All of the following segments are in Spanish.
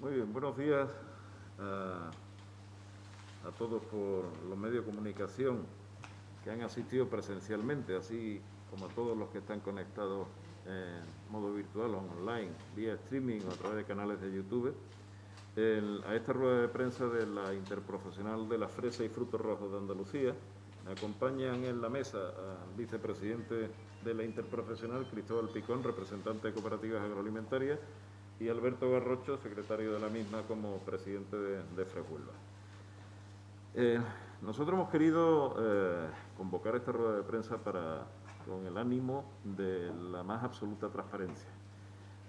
Muy bien, buenos días a, todos por los medios de comunicación que han asistido presencialmente, así como a todos los que están conectados en modo virtual o online, vía streaming o a través de canales de YouTube, a esta rueda de prensa de la Interprofesional de la Fresa y Frutos Rojos de Andalucía. Me acompañan en la mesa al vicepresidente de la Interprofesional, Cristóbal Picón, representante de Cooperativas Agroalimentarias, y Alberto Garrocho, secretario de la misma como presidente de, de eh, nosotros hemos querido eh, convocar esta rueda de prensa para, con el ánimo de la más absoluta transparencia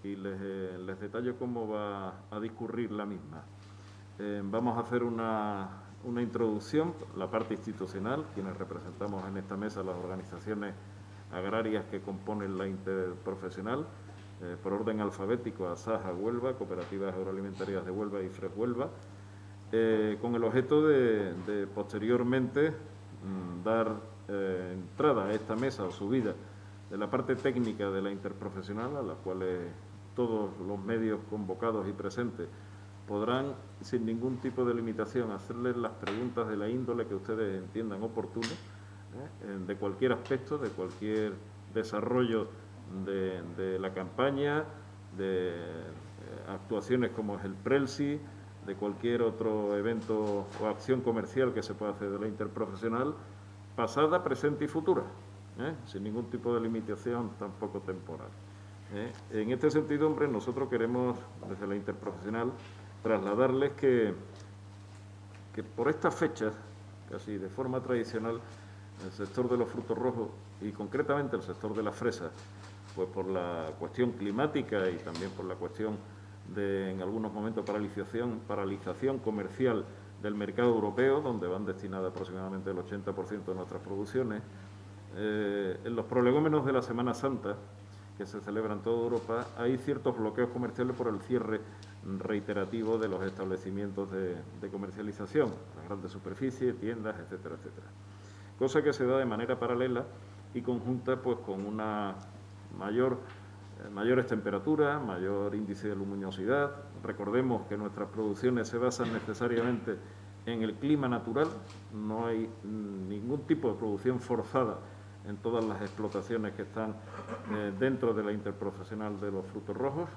y les, eh, les detallo cómo va a discurrir la misma. vamos a hacer una, una introducción, la parte institucional, quienes representamos en esta mesa las organizaciones agrarias que componen la interprofesional, eh, por orden alfabético a Saja Huelva, Cooperativas Agroalimentarias de Huelva y Fres Huelva, eh, con el objeto de, posteriormente mm, dar eh, entrada a esta mesa o subida de la parte técnica de la interprofesional, a la cual todos los medios convocados y presentes podrán, sin ningún tipo de limitación, hacerles las preguntas de la índole que ustedes entiendan oportuno, de cualquier aspecto, de cualquier desarrollo de, la campaña, de eh, actuaciones como es el Prelsi, de cualquier otro evento o acción comercial que se pueda hacer de la interprofesional, pasada, presente y futura, ¿eh? sin ningún tipo de limitación tampoco temporal. ¿eh? En este sentido, hombre, nosotros queremos, desde la interprofesional, trasladarles que, que por estas fechas, casi de forma tradicional, el sector de los frutos rojos y concretamente el sector de la fresa, pues por la cuestión climática y también por la cuestión de, en algunos momentos, paralización, comercial del mercado europeo, donde van destinadas aproximadamente el 80% de nuestras producciones. Eh, en los prolegómenos de la Semana Santa, que se celebran en toda Europa, hay ciertos bloqueos comerciales por el cierre reiterativo de los establecimientos de, de comercialización, las grandes superficies, tiendas, etcétera, etcétera. Cosa que se da de manera paralela y conjunta pues con una mayor, eh, mayores temperaturas, mayor índice de luminosidad. Recordemos que nuestras producciones se basan necesariamente en el clima natural, no hay ningún tipo de producción forzada en todas las explotaciones que están eh, dentro de la interprofesional de los frutos rojos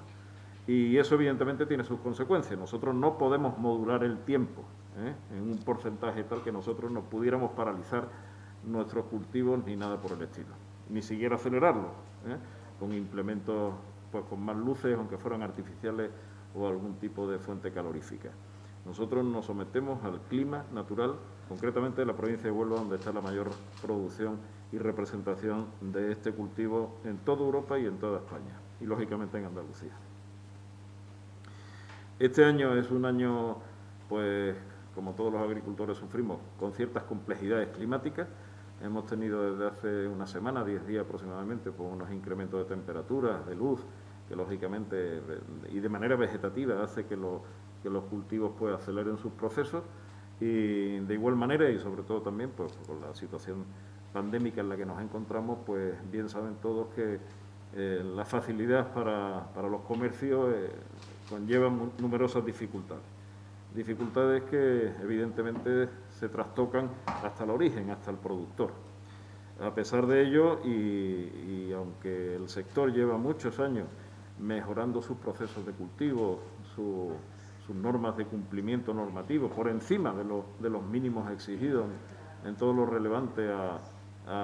y eso evidentemente tiene sus consecuencias. Nosotros no podemos modular el tiempo ¿eh? en un porcentaje tal que nosotros no pudiéramos paralizar nuestros cultivos ni nada por el estilo, ni siquiera acelerarlo. ¿eh? con implementos pues, con más luces, aunque fueran artificiales o algún tipo de fuente calorífica. Nosotros nos sometemos al clima natural, concretamente de la provincia de Huelva, donde está la mayor producción y representación de este cultivo en toda Europa y en toda España, y lógicamente en Andalucía. Este año es un año, pues, como todos los agricultores sufrimos, con ciertas complejidades climáticas, Hemos tenido desde hace una semana, 10 días aproximadamente, con unos incrementos de temperatura, de luz, que lógicamente y de manera vegetativa hace que, que los cultivos pues aceleren sus procesos y de igual manera y sobre todo también pues, con la situación pandémica en la que nos encontramos, pues bien saben todos que eh, la facilidad para, los comercios eh, conlleva numerosas dificultades. Dificultades que evidentemente se trastocan hasta el origen, hasta el productor. A pesar de ello, y, aunque el sector lleva muchos años mejorando sus procesos de cultivo, sus normas de cumplimiento normativo, por encima de, los mínimos exigidos en todo lo relevante a,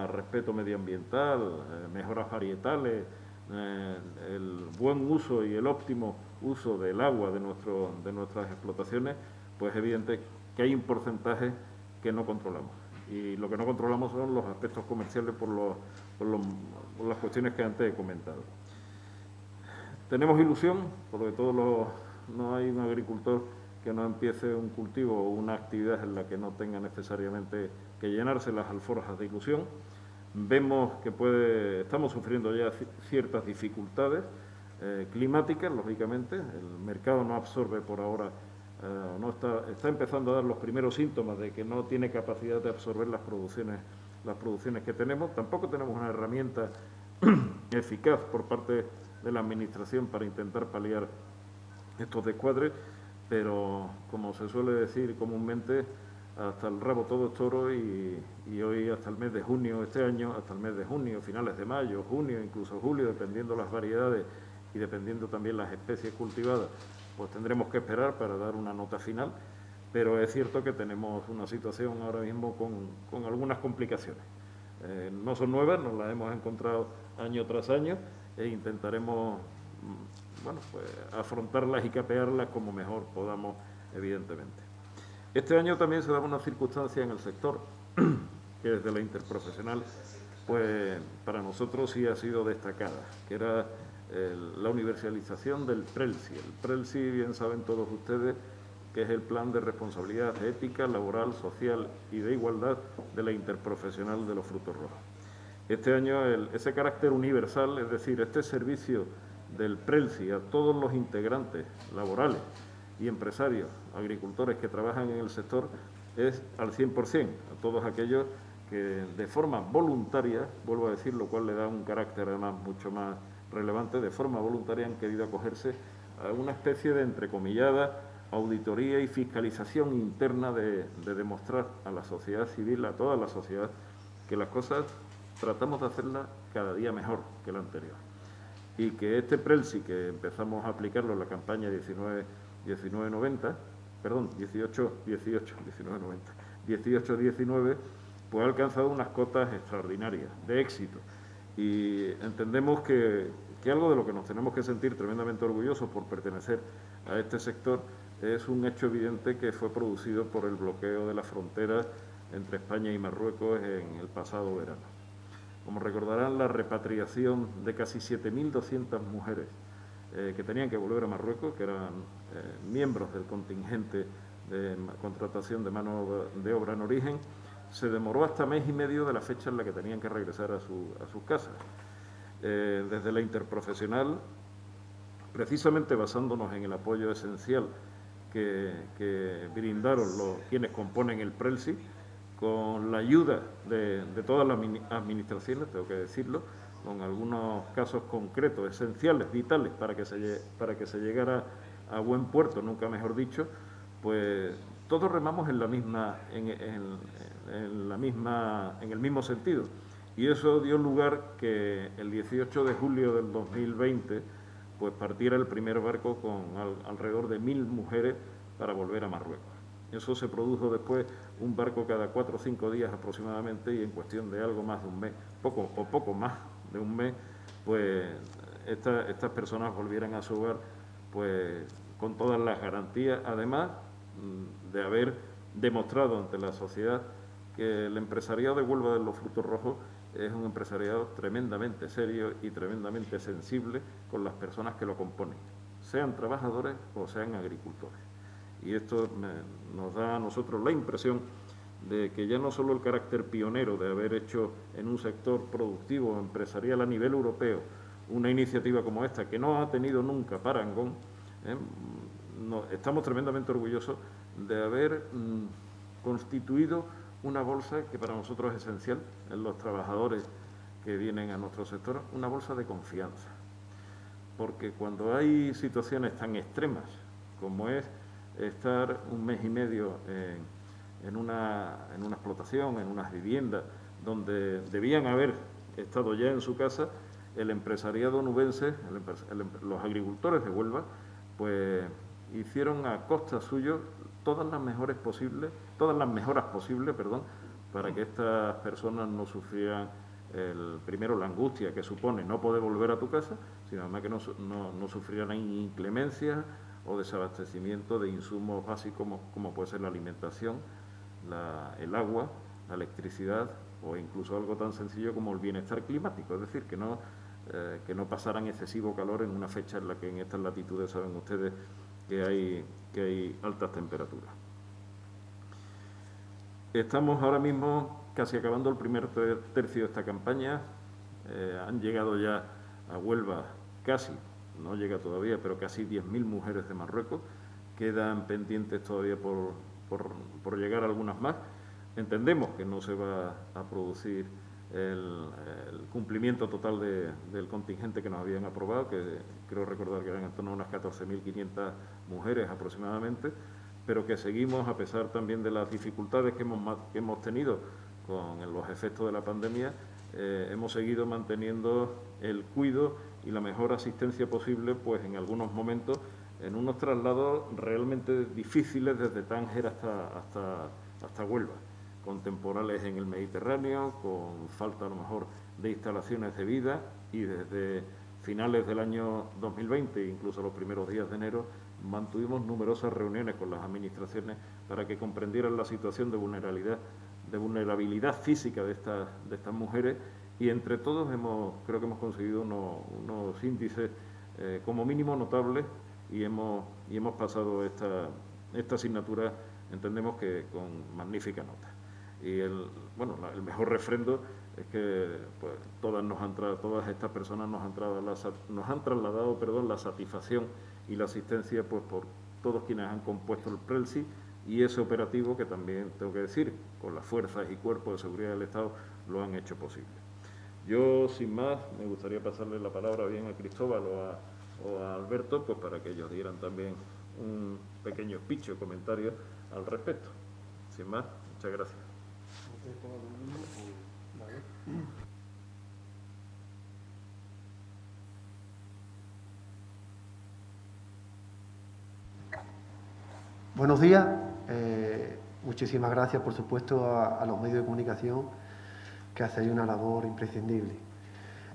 respeto medioambiental, eh, mejoras varietales, eh, el buen uso y el óptimo uso del agua de, de nuestras explotaciones, pues evidente que hay un porcentaje que no controlamos. Y lo que no controlamos son los aspectos comerciales por, las cuestiones que antes he comentado. Tenemos ilusión, porque todos los, no hay un agricultor que no empiece un cultivo o una actividad en la que no tenga necesariamente que llenarse las alforjas de ilusión. Vemos que puede, estamos sufriendo ya ciertas dificultades eh, climáticas, lógicamente. El mercado no absorbe por ahora eh, no está, está empezando a dar los primeros síntomas de que no tiene capacidad de absorber las producciones, las producciones que tenemos. Tampoco tenemos una herramienta eficaz por parte de la Administración para intentar paliar estos descuadres. pero como se suele decir comúnmente, hasta el rabo todo es toro y, hoy hasta el mes de junio, este año, hasta el mes de junio, finales de mayo, junio, incluso julio, dependiendo las variedades y dependiendo también las especies cultivadas, pues tendremos que esperar para dar una nota final, pero es cierto que tenemos una situación ahora mismo con, algunas complicaciones. Eh, no son nuevas, nos las hemos encontrado año tras año e intentaremos mm, bueno, pues, afrontarlas y capearlas como mejor podamos, evidentemente. Este año también se daba una circunstancia en el sector que desde la interprofesional, pues para nosotros sí ha sido destacada, que era la universalización del PRELSI. El PRELSI, bien saben todos ustedes, que es el plan de responsabilidad ética, laboral, social y de igualdad de la interprofesional de los frutos rojos. Este año ese carácter universal, es decir, este servicio del PRELSI a todos los integrantes laborales y empresarios, agricultores que trabajan en el sector, es al 100%, a todos aquellos que de forma voluntaria, vuelvo a decir, lo cual le da un carácter además mucho más relevante, de forma voluntaria han querido acogerse a una especie de entrecomillada auditoría y fiscalización interna de, demostrar a la sociedad civil, a toda la sociedad, que las cosas tratamos de hacerlas cada día mejor que la anterior. Y que este PRELSI, que empezamos a aplicarlo en la campaña 19, 1990, perdón, 18, 18, 1990, 18, 19, pues ha alcanzado unas cotas extraordinarias de éxito. Y entendemos que, que algo de lo que nos tenemos que sentir tremendamente orgullosos por pertenecer a este sector es un hecho evidente que fue producido por el bloqueo de la frontera entre España y Marruecos en el pasado verano. Como recordarán, la repatriación de casi 7.200 mujeres eh, que tenían que volver a Marruecos, que eran eh, miembros del contingente de contratación de mano de obra en origen, se demoró hasta mes y medio de la fecha en la que tenían que regresar a, sus casas. Eh, desde la interprofesional, precisamente basándonos en el apoyo esencial que, brindaron los, quienes componen el PRELSI, con la ayuda de, todas las administraciones, tengo que decirlo, con algunos casos concretos, esenciales, vitales, para que se, para que se llegara a buen puerto, nunca mejor dicho, pues todos remamos en la misma, la misma, en el mismo sentido. Y eso dio lugar que el 18 de julio del 2020 pues partiera el primer barco con alrededor de mil mujeres para volver a Marruecos. Eso se produjo después un barco cada cuatro o cinco días aproximadamente y en cuestión de algo más de un mes, poco o poco más de un mes, pues estas personas volvieran a su hogar pues con todas las garantías, además mm, de haber demostrado ante la sociedad que el empresariado de Huelva de los Frutos Rojos es un empresariado tremendamente serio y tremendamente sensible con las personas que lo componen, sean trabajadores o sean agricultores. Y esto nos da a nosotros la impresión de que ya no solo el carácter pionero de haber hecho en un sector productivo empresarial a nivel europeo una iniciativa como esta, que no ha tenido nunca parangón, ¿eh? estamos tremendamente orgullosos de haber mm, constituido una bolsa que para nosotros es esencial en los trabajadores que vienen a nuestro sector, una bolsa de confianza. Porque cuando hay situaciones tan extremas como es estar un mes y medio en, una, en una explotación, en unas viviendas, donde debían haber estado ya en su casa, el empresariado nubense, los agricultores de Huelva, pues hicieron a costa suyo todas las mejores posibles, todas las mejoras posibles, perdón, para que estas personas no sufrieran primero la angustia que supone no poder volver a tu casa, sino además que no, no, no sufrieran inclemencias o desabastecimiento de insumos básicos como, como puede ser la alimentación, el agua, la electricidad o incluso algo tan sencillo como el bienestar climático, es decir, que no, eh, que no pasaran excesivo calor en una fecha en la que en estas latitudes saben ustedes que hay, que hay altas temperaturas. Estamos ahora mismo casi acabando el primer tercio de esta campaña. Eh, han llegado ya a Huelva casi, no llega todavía, pero casi 10.000 mujeres de Marruecos. Quedan pendientes todavía por, por, llegar algunas más. Entendemos que no se va a producir el, cumplimiento total del contingente que nos habían aprobado, que creo recordar que eran en torno a unas 14.500 mujeres aproximadamente, pero que seguimos, a pesar también de las dificultades que hemos, que hemos tenido con los efectos de la pandemia, eh, hemos seguido manteniendo el cuido y la mejor asistencia posible, pues en algunos momentos, en unos traslados realmente difíciles desde Tánger hasta, hasta, hasta Huelva con temporales en el Mediterráneo, con falta a lo mejor de instalaciones de vida y desde finales del año 2020, incluso los primeros días de enero, mantuvimos numerosas reuniones con las administraciones para que comprendieran la situación de vulnerabilidad, de vulnerabilidad física de estas, mujeres y entre todos hemos, creo que hemos conseguido unos, índices eh, como mínimo notables y hemos, y hemos pasado esta, esta asignatura, entendemos que con magnífica nota. Y el, bueno, el mejor refrendo es que pues, todas, nos han todas estas personas nos han, nos han trasladado perdón, la satisfacción y la asistencia pues, por todos quienes han compuesto el PRELSI y ese operativo que también, tengo que decir, con las fuerzas y cuerpos de seguridad del Estado lo han hecho posible. Yo, sin más, me gustaría pasarle la palabra bien a Cristóbal o a, Alberto pues, para que ellos dieran también un pequeño speech o comentario al respecto. Sin más, muchas gracias. Buenos días. Eh, muchísimas gracias, por supuesto, a, los medios de comunicación que hacen una labor imprescindible.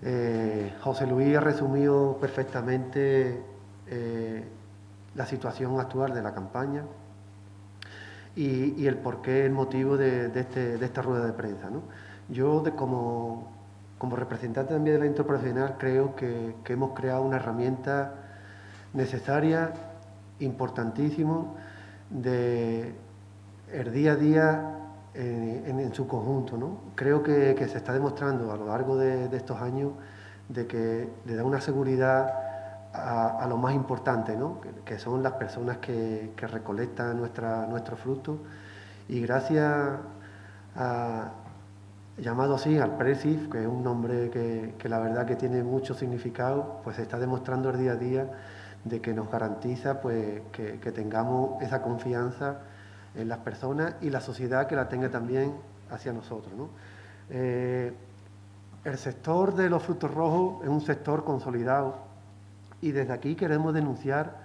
Eh, José Luis ha resumido perfectamente eh, la situación actual de la campaña y, el porqué, el motivo de, este, esta rueda de prensa. Yo, como, representante también de la interprofesional, creo que, hemos creado una herramienta necesaria, importantísimo, de el día a día en, su conjunto. Creo que, se está demostrando a lo largo de, estos años de que le da una seguridad a, lo más importante, ¿no? que, son las personas que, recolectan nuestra, nuestro fruto. Y gracias a, llamado así, al PRESIF, que es un nombre que, la verdad que tiene mucho significado, pues se está demostrando el día a día de que nos garantiza pues, que, tengamos esa confianza en las personas y la sociedad que la tenga también hacia nosotros. Eh, el sector de los frutos rojos es un sector consolidado y desde aquí queremos denunciar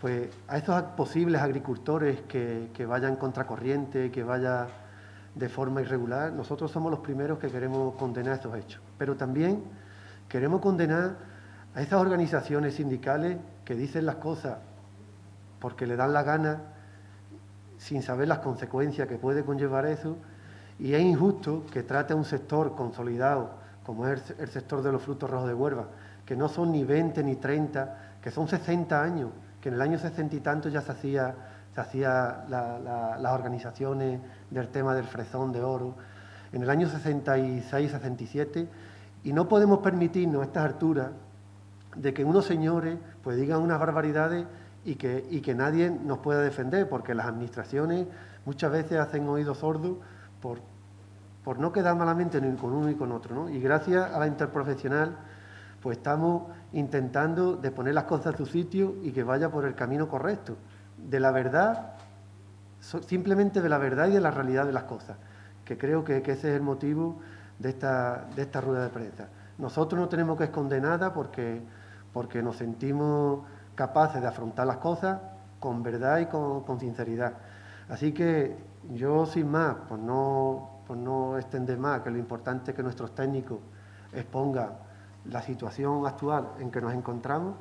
pues, a estos posibles agricultores que, que vayan contracorriente, que vayan de forma irregular. Nosotros somos los primeros que queremos condenar estos hechos. Pero también queremos condenar a esas organizaciones sindicales que dicen las cosas porque le dan la gana sin saber las consecuencias que puede conllevar eso. Y es injusto que trate a un sector consolidado, como es el sector de los frutos rojos de Huelva, que no son ni 20 ni 30, que son 60 años, que en el año 60 y tanto ya se hacía, se las organizaciones del tema del fresón de oro, en el año 66, 67, y no podemos permitirnos a estas alturas de que unos señores pues digan unas barbaridades y que, y que nadie nos pueda defender, porque las administraciones muchas veces hacen oídos sordos por, por no quedar malamente ni con uno ni con otro. ¿no? Y gracias a la interprofesional pues estamos intentando de poner las cosas a su sitio y que vaya por el camino correcto, de la verdad, simplemente de la verdad y de la realidad de las cosas, que creo que, ese es el motivo de esta, de esta rueda de prensa. Nosotros no tenemos que esconder nada porque, porque nos sentimos capaces de afrontar las cosas con verdad y con, sinceridad. Así que yo, sin más, pues no, pues no extender más, que lo importante es que nuestros técnicos expongan la situación actual en que nos encontramos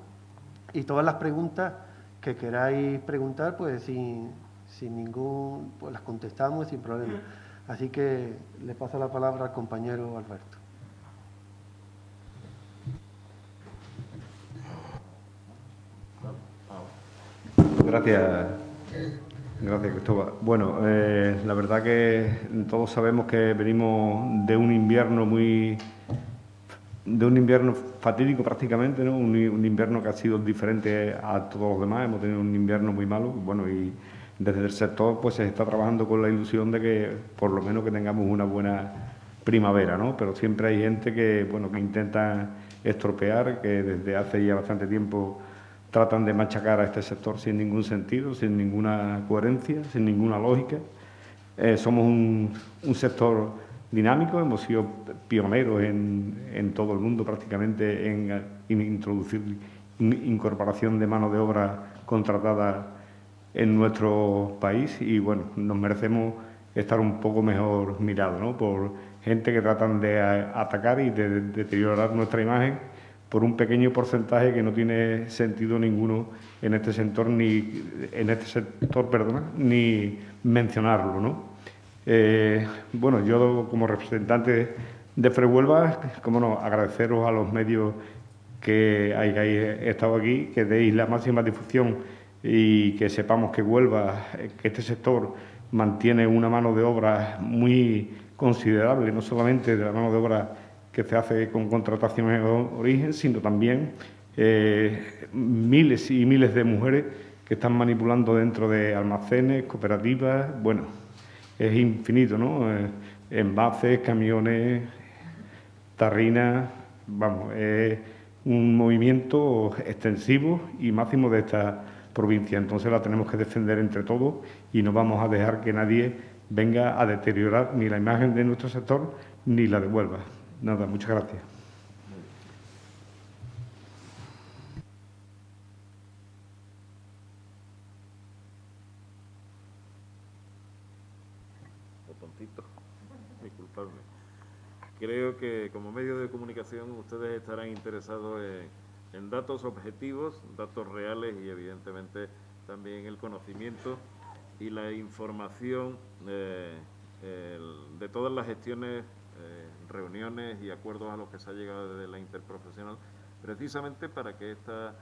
y todas las preguntas que queráis preguntar, pues sin, sin ningún, pues las contestamos sin problema. Así que le paso la palabra al compañero Alberto. Gracias, gracias Cristóbal. Bueno, eh, la verdad que todos sabemos que venimos de un invierno muy de un invierno fatídico prácticamente, ¿no? Un, invierno que ha sido diferente a todos los demás, hemos tenido un invierno muy malo, bueno, y desde el sector pues se está trabajando con la ilusión de que por lo menos que tengamos una buena, primavera, ¿no? Pero siempre hay gente que, bueno, que intenta estropear, que desde hace ya bastante tiempo tratan de machacar a este sector sin ningún sentido, sin ninguna coherencia, sin ninguna lógica. Eh, somos un, sector dinámico, hemos sido pioneros en, todo el mundo prácticamente en, introducir incorporación de mano de obra contratada en nuestro país y bueno, nos merecemos estar un poco mejor mirados ¿no? por gente que tratan de atacar y de deteriorar nuestra imagen por un pequeño porcentaje que no tiene sentido ninguno en este sector ni en este sector, perdona, ni mencionarlo, ¿no? Eh, bueno, yo como representante de Frehuelva, como no, agradeceros a los medios que hayáis estado aquí, que deis la máxima difusión y que sepamos que Huelva, que este sector mantiene una mano de obra muy considerable, no solamente de la mano de obra que se hace con contrataciones de origen, sino también eh, miles y miles de mujeres que están manipulando dentro de almacenes, cooperativas, bueno, es infinito, ¿no? Eh, envases, camiones, tarrinas, vamos, es un movimiento extensivo y máximo de esta provincia. Entonces la tenemos que defender entre todos y no vamos a dejar que nadie venga a deteriorar ni la imagen de nuestro sector ni la devuelva. Nada, muchas gracias. Creo que como medio de comunicación ustedes estarán interesados en, datos objetivos, datos reales y evidentemente también el conocimiento y la información eh, de todas las gestiones reuniones y acuerdos a los que se ha llegado desde la interprofesional, precisamente para que esta,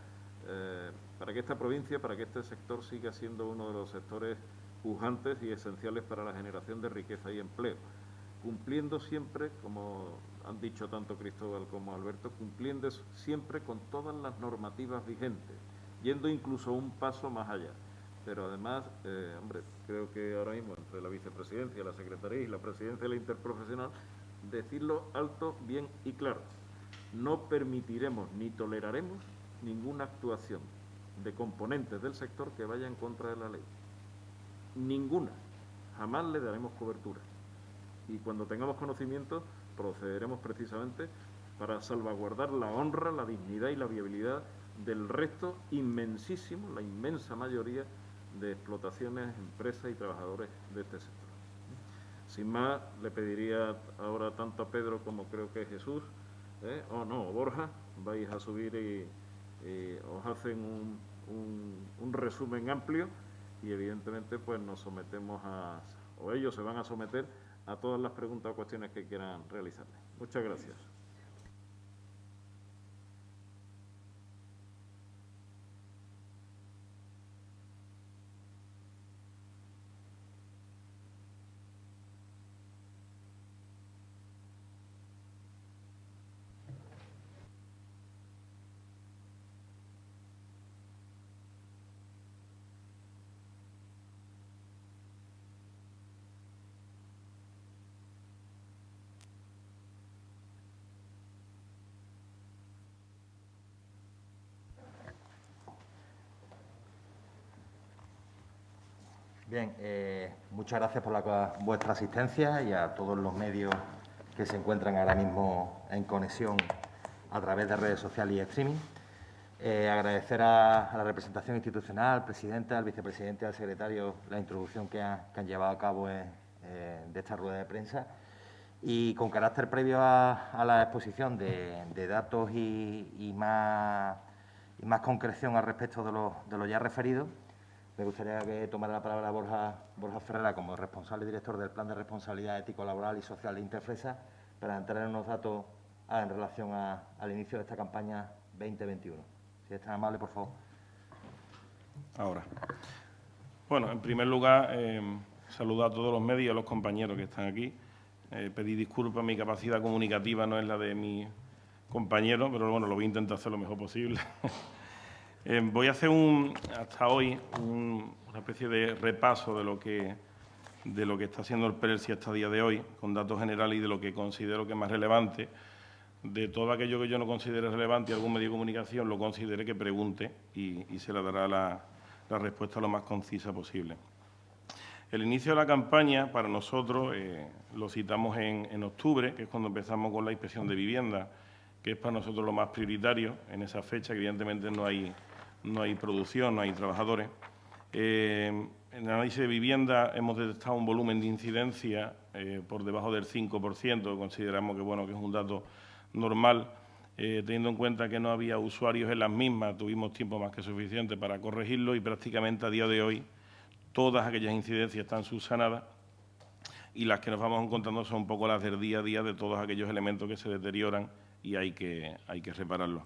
eh, para que esta provincia, para que este sector siga siendo uno de los sectores pujantes y esenciales para la generación de riqueza y empleo, cumpliendo siempre, como han dicho tanto Cristóbal como Alberto, cumpliendo siempre con todas las normativas vigentes, yendo incluso un paso más allá. Pero además, eh, hombre, creo que ahora mismo entre la vicepresidencia, la secretaría y la presidencia de la interprofesional decirlo alto, bien y claro. No permitiremos ni toleraremos ninguna actuación de componentes del sector que vaya en contra de la ley. Ninguna. Jamás le daremos cobertura. Y cuando tengamos conocimiento, procederemos precisamente para salvaguardar la honra, la dignidad y la viabilidad del resto inmensísimo, la inmensa mayoría de explotaciones, empresas y trabajadores de este sector. Sin más, le pediría ahora tanto a Pedro como creo que Jesús, ¿eh? o no, Borja, vais a subir y, os hacen un, resumen amplio y evidentemente pues nos sometemos a, o ellos se van a someter a todas las preguntas o cuestiones que quieran realizarles. Muchas gracias. Bien, eh, muchas gracias por vuestra asistencia y a todos los medios que se encuentran ahora mismo en conexión a través de redes sociales y streaming. Eh, agradecer a, la representación institucional, al presidente, al vicepresidente al secretario la introducción que, han llevado a cabo eh, de esta rueda de prensa. Y con carácter previo a, la exposición de, datos y, más, concreción al respecto de lo ya referido, me gustaría que tomara la palabra Borja, Borja Ferrera como responsable director del Plan de Responsabilidad Ético, Laboral y Social de Interfresa para entrar en unos datos en relación al inicio de esta campaña 2021. Si es tan amable, por favor. Ahora. Bueno, en primer lugar, eh, saludo a todos los medios y a los compañeros que están aquí. Eh, pedí disculpas, mi capacidad comunicativa no es la de mi compañero, pero bueno, lo voy a intentar hacer lo mejor posible. Eh, voy a hacer un, hasta hoy una especie de repaso de lo que de lo que está haciendo el PRELSI hasta día de hoy, con datos generales y de lo que considero que es más relevante. De todo aquello que yo no considere relevante y algún medio de comunicación lo considere que pregunte y, se le dará la, respuesta lo más concisa posible. El inicio de la campaña, para nosotros, eh, lo citamos en, en, octubre, que es cuando empezamos con la inspección de vivienda, que es para nosotros lo más prioritario en esa fecha, que evidentemente no hay, no hay producción, no hay trabajadores. Eh, en el análisis de vivienda hemos detectado un volumen de incidencia eh, por debajo del 5%, consideramos que, bueno, que es un dato normal, eh, teniendo en cuenta que no había usuarios en las mismas, tuvimos tiempo más que suficiente para corregirlo y prácticamente a día de hoy todas aquellas incidencias están subsanadas y las que nos vamos encontrando son un poco las del día a día de todos aquellos elementos que se deterioran y hay que, hay que repararlos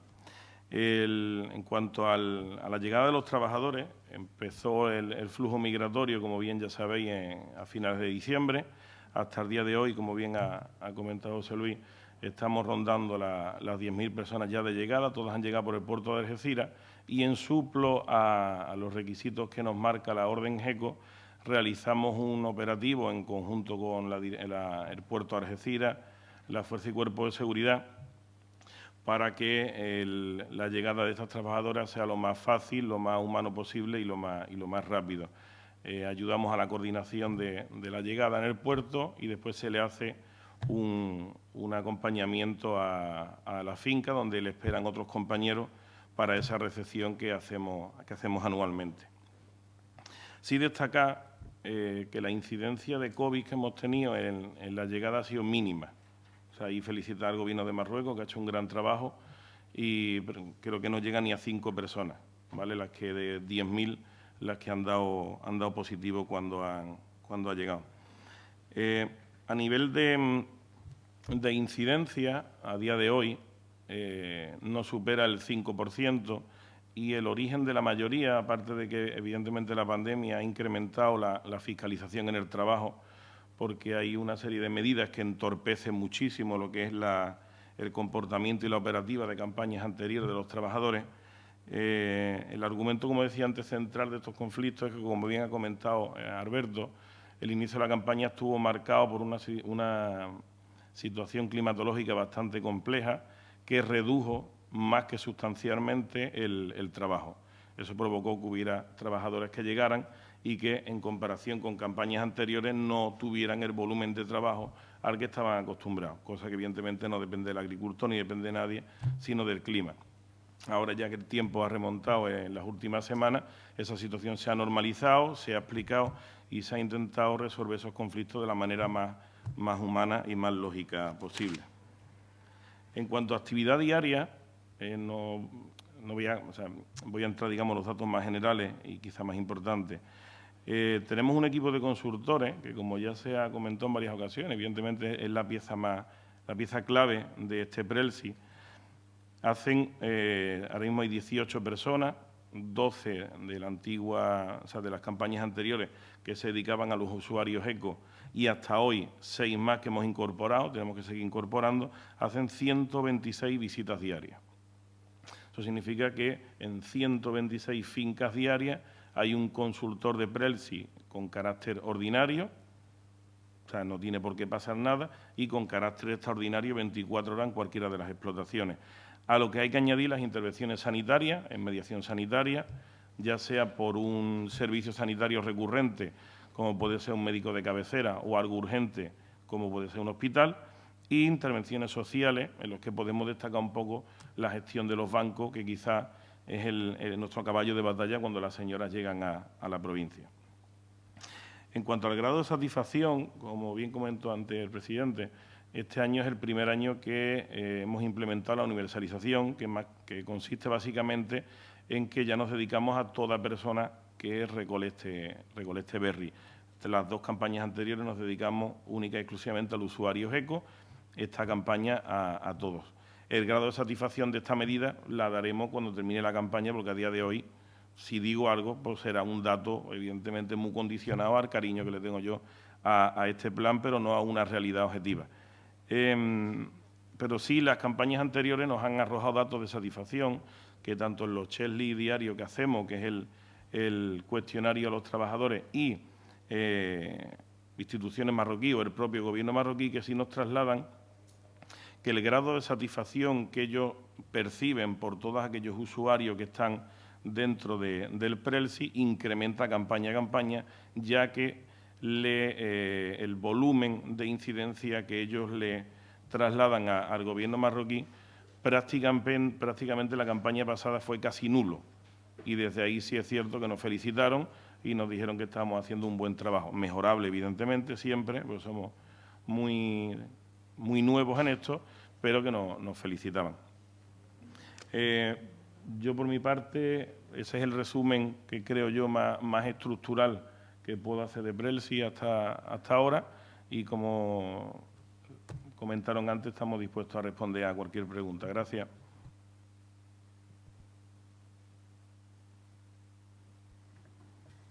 en cuanto a la llegada de los trabajadores, empezó el, flujo migratorio, como bien ya sabéis, a finales de diciembre. Hasta el día de hoy, como bien ha, comentado José Luis, estamos rondando las 10.000 personas ya de llegada, todas han llegado por el puerto de Algeciras y en suplo a, los requisitos que nos marca la orden GECO, realizamos un operativo en conjunto con el puerto de Algeciras, la Fuerza y Cuerpo de Seguridad, para que la llegada de estas trabajadoras sea lo más fácil, lo más humano posible y lo más, rápido. Eh, ayudamos a la coordinación de, la llegada en el puerto y después se le hace un, acompañamiento a, la finca donde le esperan otros compañeros para esa recepción que hacemos, que hacemos anualmente. Sí destacar eh, que la incidencia de COVID que hemos tenido en la llegada ha sido mínima. Y felicitar al Gobierno de Marruecos, que ha hecho un gran trabajo, y creo que no llega ni a cinco personas, ¿vale? Las que de 10.000, las que han dado, han dado positivo cuando han, cuando ha llegado. Eh, a nivel de, de, incidencia, a día de hoy, eh, no supera el 5%, y el origen de la mayoría, aparte de que evidentemente la pandemia ha incrementado la, la fiscalización en el trabajo, porque hay una serie de medidas que entorpecen muchísimo lo que es el comportamiento y la operativa de campañas anteriores de los trabajadores. Eh, el argumento, como decía antes, central de estos conflictos es que, como bien ha comentado eh, Alberto, el inicio de la campaña estuvo marcado por una, situación climatológica bastante compleja que redujo más que sustancialmente el trabajo. Eso provocó que hubiera trabajadores que llegaran y que en comparación con campañas anteriores no tuvieran el volumen de trabajo al que estaban acostumbrados, cosa que evidentemente no depende del agricultor ni depende de nadie, sino del clima. Ahora ya que el tiempo ha remontado en las últimas semanas, esa situación se ha normalizado, se ha explicado y se ha intentado resolver esos conflictos de la manera más, más humana y más lógica posible. En cuanto a actividad diaria, eh, no, voy, a, voy a entrar, digamos, los datos más generales y quizá más importantes. Eh, tenemos un equipo de consultores que, como ya se ha comentado en varias ocasiones, evidentemente es la pieza más, la pieza clave de este PRELSI. Hacen, eh, ahora mismo hay 18 personas, 12 de la antigua, o sea, de las campañas anteriores que se dedicaban a los usuarios ECO y hasta hoy seis más que hemos incorporado, tenemos que seguir incorporando, hacen 126 visitas diarias. Eso significa que en 126 fincas diarias hay un consultor de Prelsi con carácter ordinario, o sea, no tiene por qué pasar nada, y con carácter extraordinario 24 horas en cualquiera de las explotaciones. A lo que hay que añadir las intervenciones sanitarias, en mediación sanitaria, ya sea por un servicio sanitario recurrente, como puede ser un médico de cabecera, o algo urgente, como puede ser un hospital, e intervenciones sociales, en los que podemos destacar un poco la gestión de los bancos, que quizás es nuestro caballo de batalla cuando las señoras llegan a, la provincia. En cuanto al grado de satisfacción, como bien comentó antes el presidente, este año es el primer año que eh, hemos implementado la universalización, que, consiste básicamente en que ya nos dedicamos a toda persona que recolecte berry. las dos campañas anteriores nos dedicamos única y exclusivamente al usuario ECO, esta campaña a todos. El grado de satisfacción de esta medida la daremos cuando termine la campaña, porque a día de hoy, si digo algo, pues será un dato evidentemente muy condicionado al cariño que le tengo yo a, este plan, pero no a una realidad objetiva. Em, pero sí, las campañas anteriores nos han arrojado datos de satisfacción, que tanto en los Chesli diarios que hacemos, que es el, cuestionario a los trabajadores, y eh, instituciones marroquíes o el propio gobierno marroquí que sí nos trasladan que el grado de satisfacción que ellos perciben por todos aquellos usuarios que están dentro del PRELSI incrementa campaña a campaña, ya que eh, el volumen de incidencia que ellos le trasladan al gobierno marroquí, prácticamente, prácticamente la campaña pasada fue casi nulo. Y desde ahí sí es cierto que nos felicitaron y nos dijeron que estábamos haciendo un buen trabajo. Mejorable, evidentemente, siempre, porque somos muy, muy nuevos en esto, pero que nos felicitaban. Eh, yo, por mi parte, ese es el resumen que creo yo más, estructural que puedo hacer de Brelsi hasta, hasta ahora y como comentaron antes, estamos dispuestos a responder a cualquier pregunta. Gracias.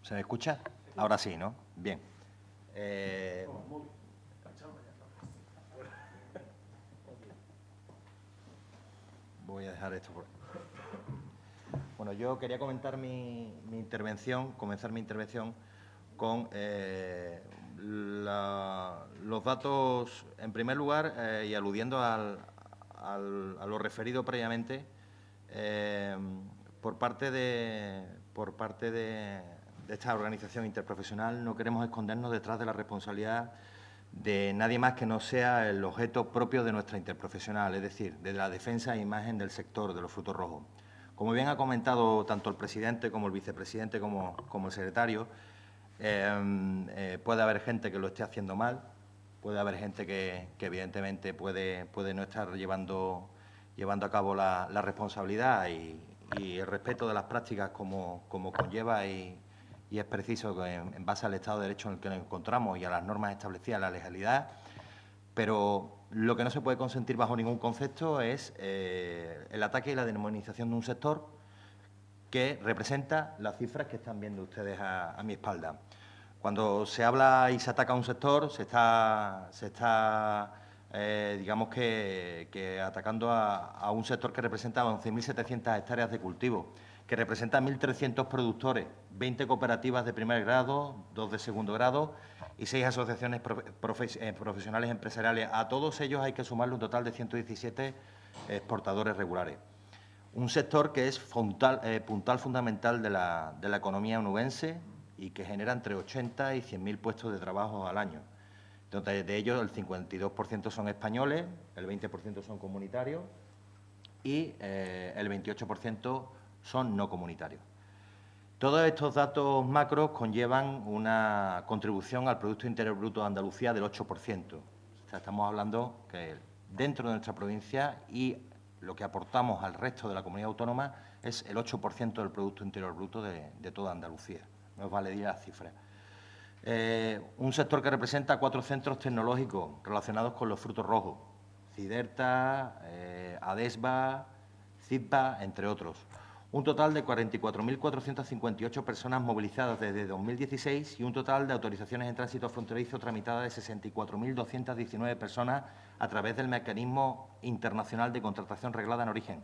¿Se me escucha? Ahora sí, ¿no? Bien. Eh, voy a dejar esto por... Bueno, yo quería comentar mi, intervención, comenzar mi intervención con eh, los datos, en primer lugar, eh, y aludiendo a lo referido previamente, eh, por parte de esta organización interprofesional no queremos escondernos detrás de la responsabilidad de nadie más que no sea el objeto propio de nuestra interprofesional, es decir, de la defensa e imagen del sector de los frutos rojos. Como bien ha comentado tanto el presidente como el vicepresidente como, el secretario, em, eh, puede haber gente que lo esté haciendo mal, puede haber gente que, evidentemente puede, puede, no estar llevando, llevando a cabo la, responsabilidad y, el respeto de las prácticas como, como conlleva y, y es preciso que en, base al Estado de Derecho en el que nos encontramos y a las normas establecidas la legalidad, pero lo que no se puede consentir bajo ningún concepto es eh, el ataque y la demonización de un sector que representa las cifras que están viendo ustedes a, mi espalda. Cuando se habla y se ataca a un sector, se está, se está eh, digamos que, atacando a, un sector que representa 11.700 hectáreas de cultivo que representa 1.300 productores, 20 cooperativas de primer grado, dos de segundo grado y seis asociaciones eh, profesionales empresariales. A todos ellos hay que sumarle un total de 117 exportadores regulares. Un sector que es eh, puntal fundamental de la, economía onubense y que genera entre 80 y 100.000 puestos de trabajo al año. Entonces, de ellos el 52% son españoles, el 20% son comunitarios y eh, el 28% son no comunitarios. Todos estos datos macros conllevan una contribución al Producto Interior Bruto de Andalucía del 8%. estamos hablando que dentro de nuestra provincia y lo que aportamos al resto de la comunidad autónoma es el 8% del Producto Interior Bruto de, toda Andalucía. No os vale decir las cifras. Eh, un sector que representa cuatro centros tecnológicos relacionados con los frutos rojos, Ciderta, eh, Adesba, entre otros un total de 44.458 personas movilizadas desde 2016 y un total de autorizaciones en tránsito fronterizo tramitadas de 64.219 personas a través del mecanismo internacional de contratación reglada en origen,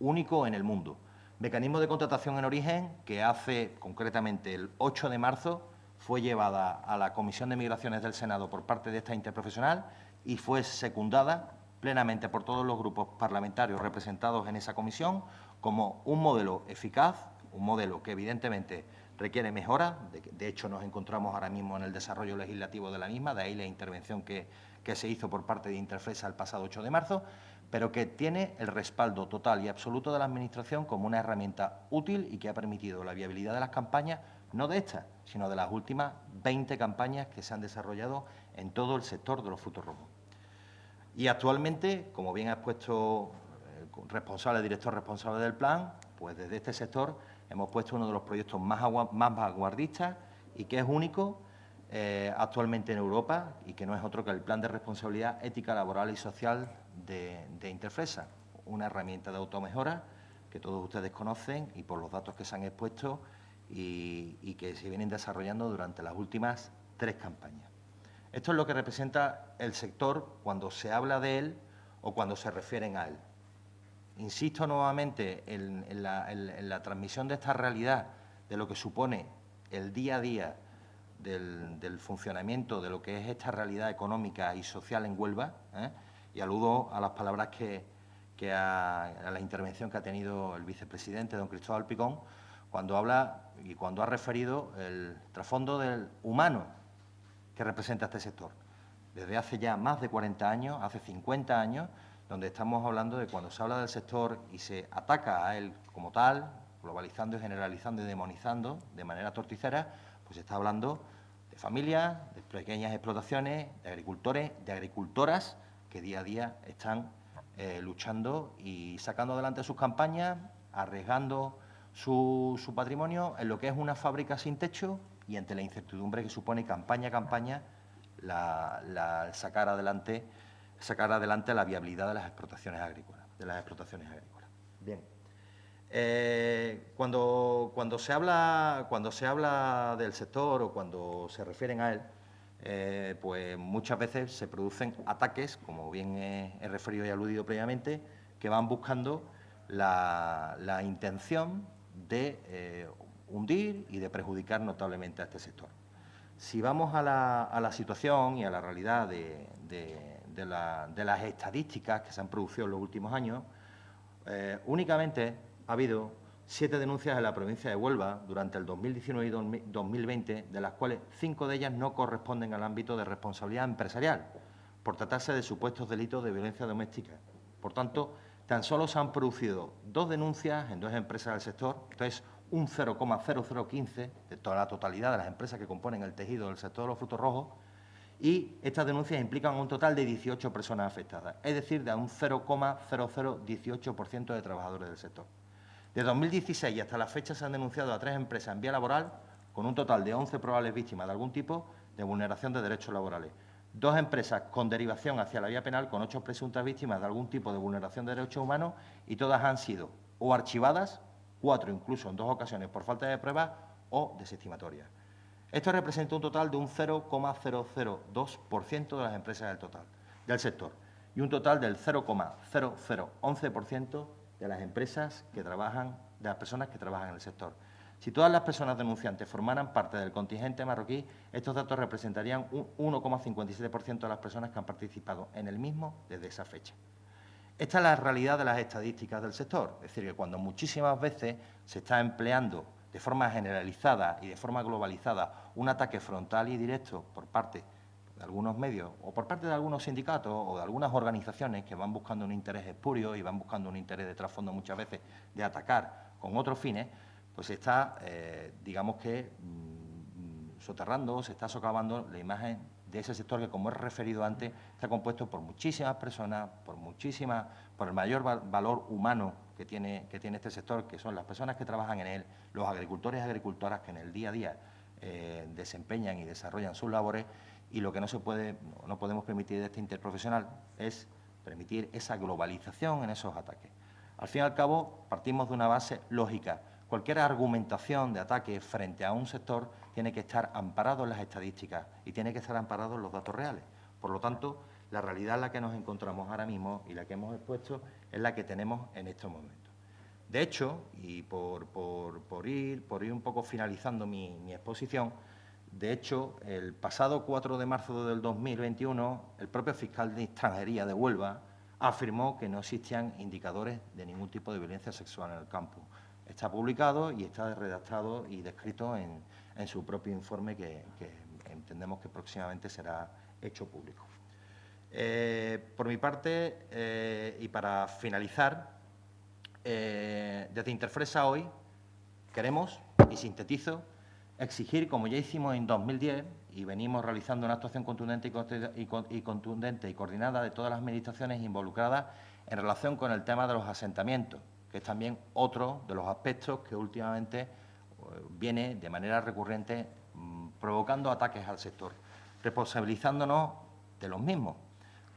único en el mundo. Mecanismo de contratación en origen que hace concretamente el 8 de marzo fue llevada a la Comisión de Migraciones del Senado por parte de esta interprofesional y fue secundada plenamente por todos los grupos parlamentarios representados en esa comisión como un modelo eficaz, un modelo que evidentemente requiere mejora, de, hecho nos encontramos ahora mismo en el desarrollo legislativo de la misma, de ahí la intervención que, se hizo por parte de Interfesa el pasado 8 de marzo, pero que tiene el respaldo total y absoluto de la Administración como una herramienta útil y que ha permitido la viabilidad de las campañas, no de estas, sino de las últimas 20 campañas que se han desarrollado en todo el sector de los frutos rojos. Y actualmente, como bien ha expuesto responsable, director responsable del plan, pues desde este sector hemos puesto uno de los proyectos más, más vanguardistas y que es único eh, actualmente en Europa y que no es otro que el Plan de Responsabilidad Ética Laboral y Social de, Interfresa, una herramienta de automejora que todos ustedes conocen y por los datos que se han expuesto y que se vienen desarrollando durante las últimas tres campañas. Esto es lo que representa el sector cuando se habla de él o cuando se refieren a él. Insisto nuevamente en, la, transmisión de esta realidad, de lo que supone el día a día del, funcionamiento de lo que es esta realidad económica y social en Huelva, ¿eh? y aludo a las palabras que, que a, la intervención que ha tenido el vicepresidente, don Cristóbal Picón, cuando habla y cuando ha referido el trasfondo del humano que representa este sector. Desde hace ya más de 40 años, hace 50 años, donde estamos hablando de cuando se habla del sector y se ataca a él como tal, globalizando y generalizando y demonizando de manera torticera, pues se está hablando de familias, de pequeñas explotaciones, de agricultores, de agricultoras que día a día están eh, luchando y sacando adelante sus campañas, arriesgando su, patrimonio en lo que es una fábrica sin techo y ante la incertidumbre que supone campaña a campaña la, la sacar adelante sacar adelante la viabilidad de las explotaciones agrícolas, de las explotaciones agrícolas. Bien. Eh, cuando, cuando, se habla, cuando se habla del sector o cuando se refieren a él, eh, pues muchas veces se producen ataques, como bien he, referido y aludido previamente, que van buscando la, intención de eh, hundir y de perjudicar notablemente a este sector. Si vamos a la, situación y a la realidad de, de, la, de, las estadísticas que se han producido en los últimos años, eh, únicamente ha habido siete denuncias en la provincia de Huelva durante el 2019 y 2020, de las cuales cinco de ellas no corresponden al ámbito de responsabilidad empresarial, por tratarse de supuestos delitos de violencia doméstica. Por tanto, tan solo se han producido dos denuncias en dos empresas del sector, entonces un 0,0015 de toda la totalidad de las empresas que componen el tejido del sector de los frutos rojos, y estas denuncias implican un total de 18 personas afectadas, es decir, de un 0,0018% de trabajadores del sector. De 2016 hasta la fecha se han denunciado a tres empresas en vía laboral con un total de 11 probables víctimas de algún tipo de vulneración de derechos laborales. Dos empresas con derivación hacia la vía penal con ocho presuntas víctimas de algún tipo de vulneración de derechos humanos y todas han sido o archivadas, cuatro incluso en dos ocasiones por falta de pruebas o desestimatorias. Esto representa un total de un 0,002% de las empresas del total, del sector, y un total del 0,0011% de las empresas que trabajan, de las personas que trabajan en el sector. Si todas las personas denunciantes formaran parte del contingente marroquí, estos datos representarían un 1,57% de las personas que han participado en el mismo desde esa fecha. Esta es la realidad de las estadísticas del sector, es decir, que cuando muchísimas veces se está empleando de forma generalizada y de forma globalizada un ataque frontal y directo por parte de algunos medios o por parte de algunos sindicatos o de algunas organizaciones que van buscando un interés espurio y van buscando un interés de trasfondo muchas veces de atacar con otros fines, pues está, eh, digamos que, mmm, soterrando, se está socavando la imagen de ese sector que, como he referido antes, está compuesto por muchísimas personas, por muchísimas, por el mayor valor humano que tiene, que tiene este sector, que son las personas que trabajan en él, los agricultores y agricultoras que en el día a día eh, desempeñan y desarrollan sus labores y lo que no se puede, no podemos permitir de este interprofesional es permitir esa globalización en esos ataques. Al fin y al cabo, partimos de una base lógica. Cualquier argumentación de ataque frente a un sector tiene que estar amparado en las estadísticas y tiene que estar amparado en los datos reales. Por lo tanto, la realidad en la que nos encontramos ahora mismo y la que hemos expuesto es la que tenemos en estos momentos. De hecho, y por, ir, un poco finalizando mi, exposición, de hecho, el pasado 4 de marzo del 2021, el propio fiscal de extranjería de Huelva afirmó que no existían indicadores de ningún tipo de violencia sexual en el campo. Está publicado y está redactado y descrito en, su propio informe que entendemos que próximamente será hecho público. Eh, por mi parte, eh, y para finalizar, eh, desde Interfresa hoy queremos, y sintetizo, exigir, como ya hicimos en 2010, y venimos realizando una actuación contundente y, contundente y coordinada de todas las administraciones involucradas en relación con el tema de los asentamientos, que es también otro de los aspectos que últimamente viene de manera recurrente mmm, provocando ataques al sector, responsabilizándonos de los mismos,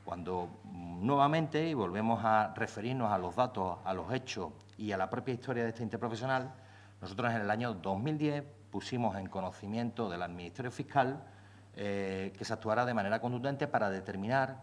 cuando nuevamente, y volvemos a referirnos a los datos, a los hechos y a la propia historia de este interprofesional, nosotros en el año 2010 pusimos en conocimiento del Ministerio Fiscal eh, que se actuara de manera contundente para determinar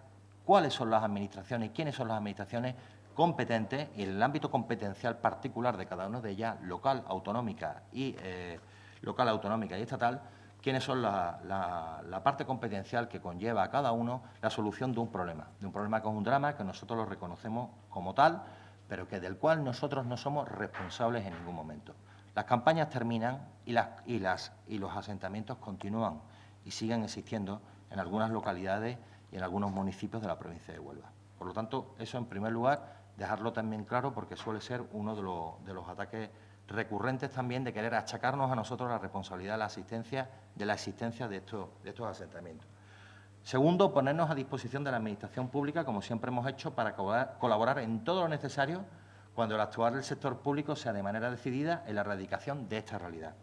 cuáles son las administraciones, quiénes son las administraciones competentes y en el ámbito competencial particular de cada una de ellas, local, autonómica y, eh, local, autonómica y estatal, quiénes son la, parte competencial que conlleva a cada uno la solución de un problema, de un problema que es un drama que nosotros lo reconocemos como tal, pero que del cual nosotros no somos responsables en ningún momento. Las campañas terminan y, los asentamientos continúan y siguen existiendo en algunas localidades y en algunos municipios de la provincia de Huelva. Por lo tanto, eso en primer lugar, dejarlo también claro porque suele ser uno de los ataques recurrentes también de querer achacarnos a nosotros la responsabilidad de la asistencia, de la existencia de estos, de estos asentamientos. Segundo, ponernos a disposición de la Administración Pública, como siempre hemos hecho, para colaborar en todo lo necesario cuando el actuar del sector público sea de manera decidida en la erradicación de esta realidad.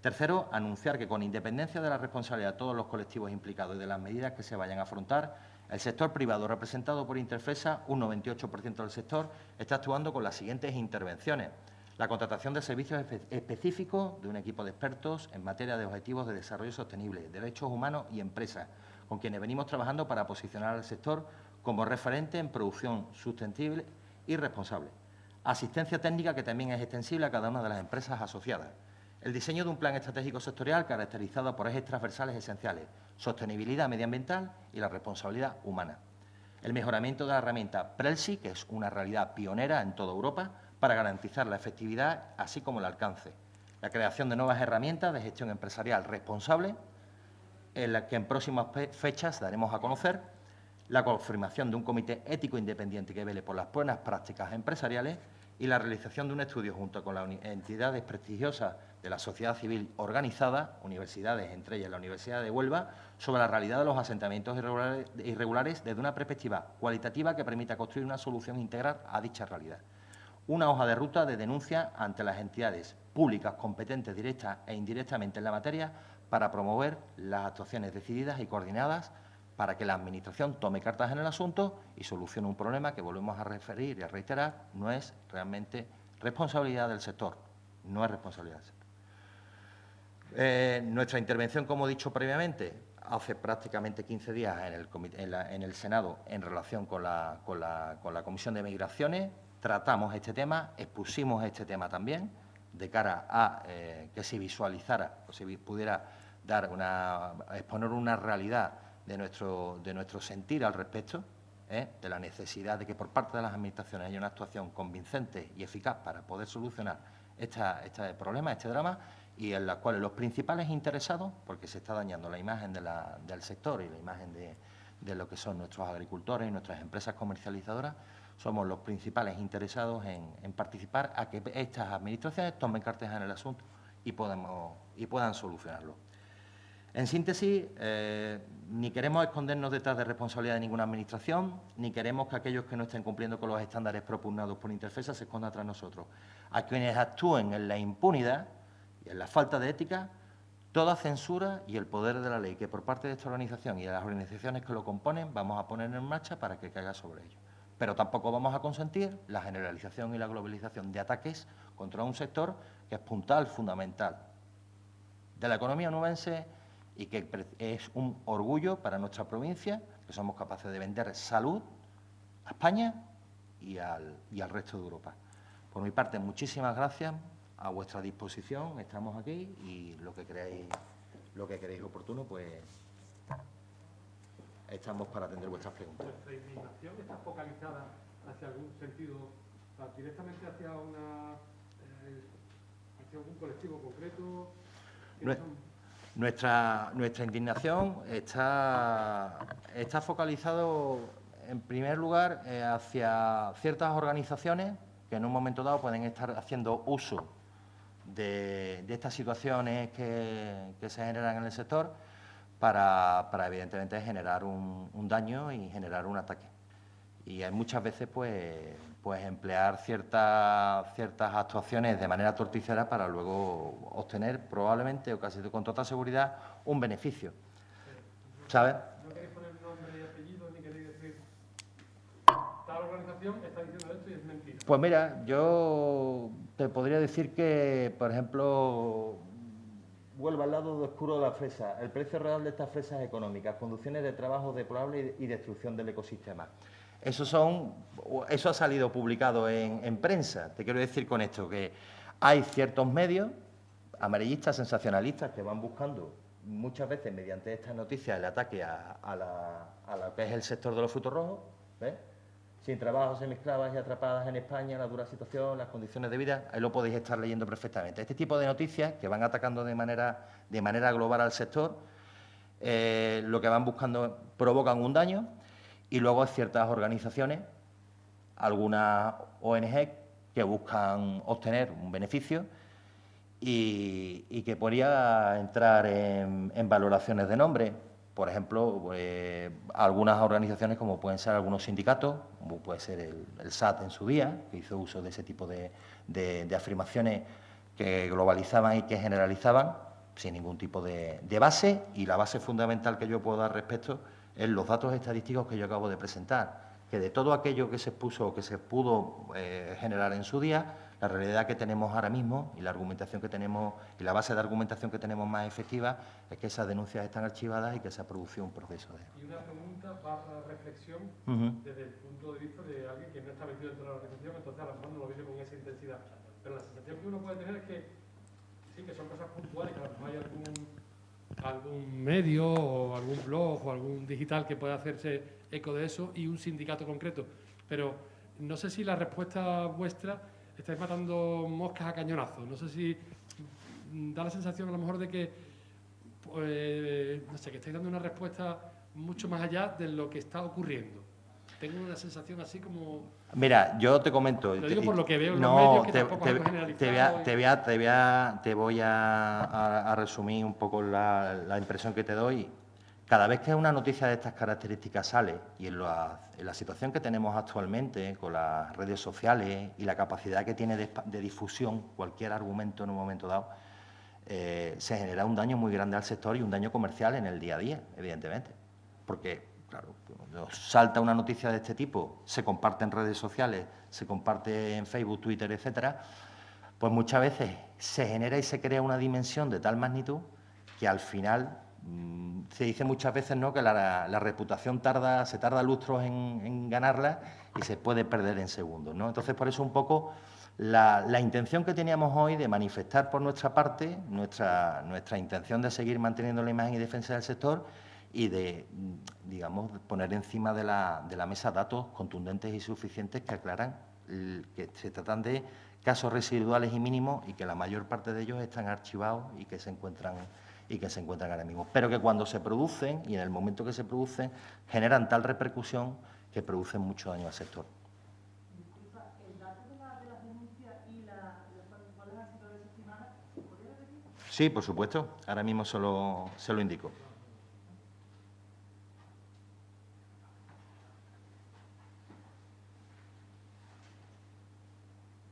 Tercero, anunciar que con independencia de la responsabilidad de todos los colectivos implicados y de las medidas que se vayan a afrontar, el sector privado, representado por Interfesa, un 98% del sector, está actuando con las siguientes intervenciones. La contratación de servicios específicos de un equipo de expertos en materia de objetivos de desarrollo sostenible, derechos humanos y empresas, con quienes venimos trabajando para posicionar al sector como referente en producción sostenible y responsable. Asistencia técnica que también es extensible a cada una de las empresas asociadas. El diseño de un plan estratégico sectorial caracterizado por ejes transversales esenciales, sostenibilidad medioambiental y la responsabilidad humana. El mejoramiento de la herramienta Prelsi, que es una realidad pionera en toda Europa, para garantizar la efectividad así como el alcance. La creación de nuevas herramientas de gestión empresarial responsable en la que en próximas fechas daremos a conocer la confirmación de un comité ético independiente que vele por las buenas prácticas empresariales y la realización de un estudio junto con las entidades prestigiosas de la sociedad civil organizada, universidades, entre ellas la Universidad de Huelva, sobre la realidad de los asentamientos irregulares, irregulares desde una perspectiva cualitativa que permita construir una solución integral a dicha realidad. Una hoja de ruta de denuncia ante las entidades públicas competentes directa e indirectamente en la materia para promover las actuaciones decididas y coordinadas para que la Administración tome cartas en el asunto y solucione un problema que volvemos a referir y a reiterar, no es realmente responsabilidad del sector, no es responsabilidad del sector. Eh, nuestra intervención, como he dicho previamente, hace prácticamente 15 días en el, Senado en relación con la, con, la, con la Comisión de Migraciones, tratamos este tema, expusimos este tema también, de cara a eh, que se visualizara o se pudiera dar una, exponer una realidad de nuestro, de nuestro sentir al respecto, ¿eh? de la necesidad de que por parte de las administraciones haya una actuación convincente y eficaz para poder solucionar esta, este problema, este drama, y en la cual los principales interesados, porque se está dañando la imagen del sector y la imagen de, de lo que son nuestros agricultores y nuestras empresas comercializadoras, somos los principales interesados en, participar a que estas administraciones tomen cartas en el asunto y, puedan solucionarlo. En síntesis, eh, ni queremos escondernos detrás de responsabilidad de ninguna administración, ni queremos que aquellos que no estén cumpliendo con los estándares propugnados por Interfesa se escondan tras nosotros. A quienes actúen en la impunidad y en la falta de ética, toda censura y el poder de la ley que por parte de esta organización y de las organizaciones que lo componen vamos a poner en marcha para que caiga sobre ellos. Pero tampoco vamos a consentir la generalización y la globalización de ataques contra un sector que es puntal, fundamental de la economía nubense y que es un orgullo para nuestra provincia que somos capaces de vender salud a España y al, y al resto de Europa. Por mi parte, muchísimas gracias, a vuestra disposición, estamos aquí y lo que creáis, lo que queréis oportuno, pues estamos para atender vuestras preguntas. ¿Vuestra indignación está focalizada hacia algún sentido, directamente hacia una eh, hacia algún colectivo concreto? Nuestra, nuestra indignación está, está focalizado, en primer lugar, eh, hacia ciertas organizaciones que en un momento dado pueden estar haciendo uso de, de estas situaciones que, que, se generan en el sector para, para evidentemente, generar un, un daño y generar un ataque. Y hay muchas veces, pues, pues emplear ciertas, ciertas actuaciones de manera torticera para luego obtener probablemente o casi con toda seguridad un beneficio. ¿Sabes? No queréis poner nombre y apellido ni queréis decir tal organización está diciendo esto y es mentira. Pues mira, yo te podría decir que, por ejemplo, vuelvo al lado oscuro de la fresa. El precio real de estas fresas económicas, conducciones de trabajo deplorable y destrucción del ecosistema. Eso, son, eso ha salido publicado en, en, prensa. Te quiero decir con esto que hay ciertos medios amarillistas, sensacionalistas, que van buscando muchas veces mediante estas noticias el ataque a, a, la, a lo que es el sector de los frutos rojos, ¿ves? Sin trabajo, semiesclavas y atrapadas en España, la dura situación, las condiciones de vida, ahí lo podéis estar leyendo perfectamente. Este tipo de noticias que van atacando de manera, de manera global al sector, eh, lo que van buscando provocan un daño y luego ciertas organizaciones, algunas ONG que buscan obtener un beneficio y, que podría entrar en, valoraciones de nombre. Por ejemplo, eh, algunas organizaciones como pueden ser algunos sindicatos, como puede ser el, SAT en su día, que hizo uso de ese tipo de, afirmaciones que globalizaban y que generalizaban sin ningún tipo de, base y la base fundamental que yo puedo dar respecto es los datos estadísticos que yo acabo de presentar, que de todo aquello que se puso o que se pudo eh, generar en su día, la realidad que tenemos ahora mismo y la argumentación que tenemos y la base de argumentación que tenemos más efectiva es que esas denuncias están archivadas y que se ha producido un proceso de... Y una pregunta para reflexión desde el punto de vista de alguien que no está metido dentro de la organización, entonces a lo mejor no lo vive con esa intensidad. Pero la sensación que uno puede tener es que sí, que son cosas puntuales, que a lo mejor hay algún, algún medio o algún blog o algún digital que pueda hacerse eco de eso y un sindicato concreto. Pero no sé si la respuesta vuestra estáis matando moscas a cañonazos. No sé si da la sensación a lo mejor de que, pues, no sé, que estáis dando una respuesta mucho más allá de lo que está ocurriendo. Tengo una sensación así como... Mira, yo te comento... Lo digo por lo que veo en no, los medios, que te, tampoco te, te, voy a, te, voy a, te, voy a, te voy a, a resumir un poco la, la impresión que te doy cada vez que una noticia de estas características sale, y en la, situación que tenemos actualmente, con las redes sociales y la capacidad que tiene de, difusión cualquier argumento en un momento dado, eh, se genera un daño muy grande al sector y un daño comercial en el día a día, evidentemente. Porque, claro, cuando salta una noticia de este tipo, se comparte en redes sociales, se comparte en Facebook, Twitter, etcétera, pues muchas veces se genera y se crea una dimensión de tal magnitud que al final se dice muchas veces ¿no? que la, reputación tarda, se tarda lustros en, ganarla y se puede perder en segundos. ¿no? Entonces, por eso un poco la, intención que teníamos hoy de manifestar por nuestra parte nuestra, nuestra intención de seguir manteniendo la imagen y defensa del sector y de, mm, digamos, poner encima de la, de la mesa datos contundentes y suficientes que aclaran que se tratan de casos residuales y mínimos y que la mayor parte de ellos están archivados y que se encuentran y que se encuentran ahora mismo, pero que cuando se producen y en el momento que se producen generan tal repercusión que producen mucho daño al sector. Sí, por supuesto. Ahora mismo se lo, se lo indico.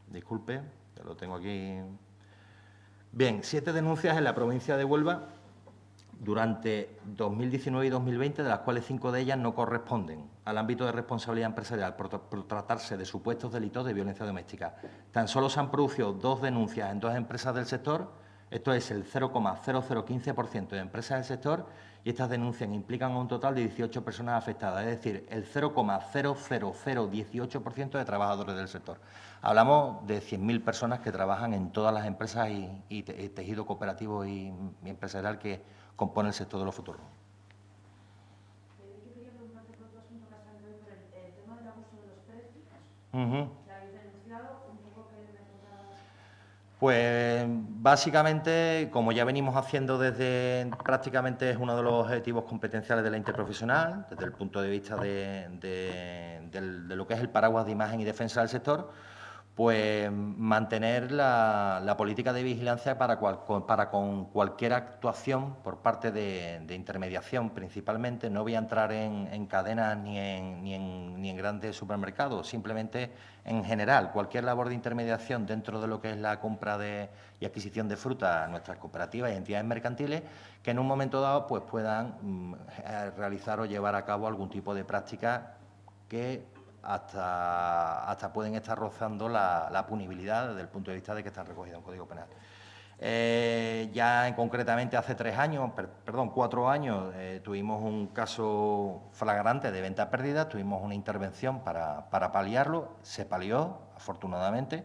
Disculpe, ya lo tengo aquí Bien, siete denuncias en la provincia de Huelva durante 2019 y 2020, de las cuales cinco de ellas no corresponden al ámbito de responsabilidad empresarial por, tratarse de supuestos delitos de violencia doméstica. Tan solo se han producido dos denuncias en dos empresas del sector, esto es el 0,0015% de empresas del sector, y estas denuncias implican a un total de 18 personas afectadas, es decir, el 0,00018% de trabajadores del sector. Hablamos de 100.000 personas que trabajan en todas las empresas y, tejido cooperativo y, empresarial que compone el sector de los futuros. Pues básicamente, como ya venimos haciendo desde prácticamente es uno de los objetivos competenciales de la interprofesional, desde el punto de vista de lo que es el paraguas de imagen y defensa del sector, pues mantener la, política de vigilancia para, para, con cualquier actuación por parte de, intermediación principalmente. No voy a entrar en, cadenas ni en, grandes supermercados, simplemente en general, cualquier labor de intermediación dentro de lo que es la compra y adquisición de fruta a nuestras cooperativas y entidades mercantiles, que en un momento dado pues, puedan mm, realizar o llevar a cabo algún tipo de práctica que hasta, hasta pueden estar rozando la, punibilidad desde el punto de vista de que están recogidos en Código Penal. Eh, ya en, concretamente hace tres años, perdón, cuatro años, eh, tuvimos un caso flagrante de venta perdida, tuvimos una intervención para, para paliarlo, se palió, afortunadamente,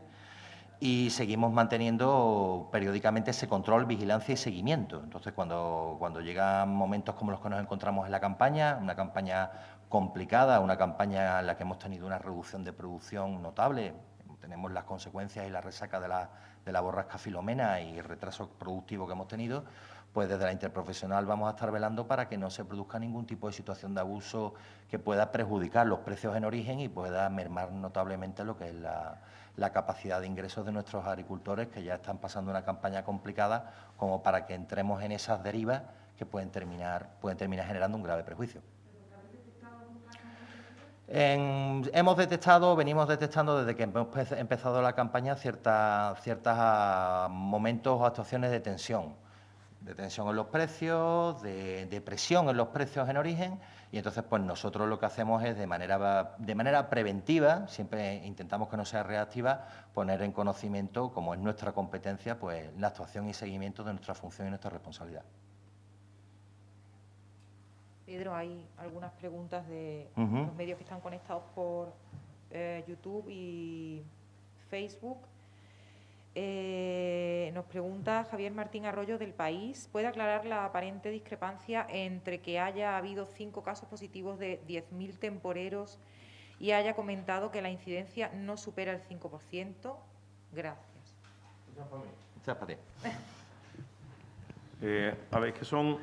y seguimos manteniendo periódicamente ese control, vigilancia y seguimiento. Entonces, cuando, cuando llegan momentos como los que nos encontramos en la campaña, una campaña complicada, una campaña en la que hemos tenido una reducción de producción notable, tenemos las consecuencias y la resaca de la, de la borrasca Filomena y el retraso productivo que hemos tenido, pues desde la interprofesional vamos a estar velando para que no se produzca ningún tipo de situación de abuso que pueda perjudicar los precios en origen y pueda mermar notablemente lo que es la, la capacidad de ingresos de nuestros agricultores que ya están pasando una campaña complicada como para que entremos en esas derivas que pueden terminar, pueden terminar generando un grave hemos detectado, venimos detectando desde que hemos empezado la campaña ciertos ah, momentos o actuaciones de tensión, de tensión en los precios, de presión en los precios en origen y entonces, pues nosotros lo que hacemos es de manera, de manera preventiva, siempre intentamos que no sea reactiva, poner en conocimiento, como es nuestra competencia, pues la actuación y seguimiento de nuestra función y nuestra responsabilidad. Pedro, hay algunas preguntas de los medios que están conectados por eh, YouTube y Facebook. Eh, nos pregunta Javier Martín Arroyo del País, ¿puede aclarar la aparente discrepancia entre que haya habido cinco casos positivos de 10.000 temporeros y haya comentado que la incidencia no supera el 5%? Gracias. Eh, a ver, que son,